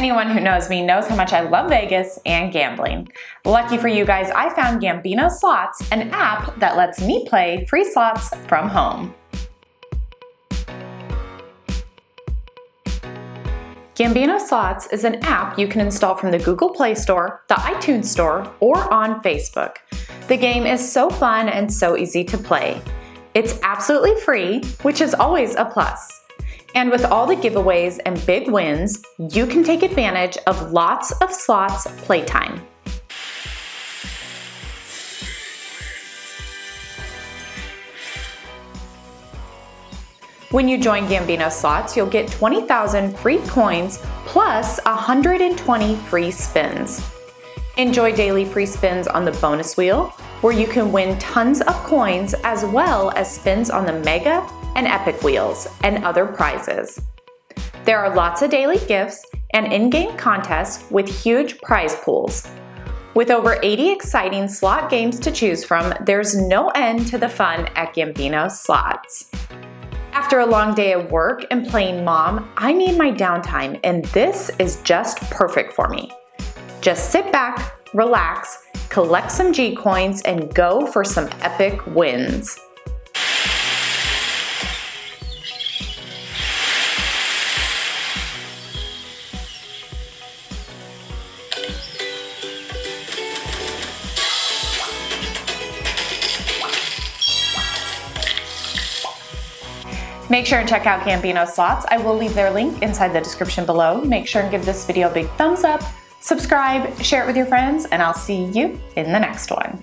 Anyone who knows me knows how much I love Vegas and gambling. Lucky for you guys, I found Gambino Slots, an app that lets me play free slots from home. Gambino Slots is an app you can install from the Google Play Store, the iTunes Store, or on Facebook. The game is so fun and so easy to play. It's absolutely free, which is always a plus. And with all the giveaways and big wins, you can take advantage of lots of slots playtime. When you join Gambino Slots, you'll get 20,000 free coins plus 120 free spins. Enjoy daily free spins on the bonus wheel, where you can win tons of coins as well as spins on the Mega and Epic wheels and other prizes. There are lots of daily gifts and in-game contests with huge prize pools. With over 80 exciting slot games to choose from, there's no end to the fun at Gambino Slots. After a long day of work and playing mom, I need my downtime and this is just perfect for me. Just sit back, relax, collect some G-Coins and go for some epic wins. Make sure and check out Gambino Slots. I will leave their link inside the description below. Make sure and give this video a big thumbs up, subscribe, share it with your friends, and I'll see you in the next one.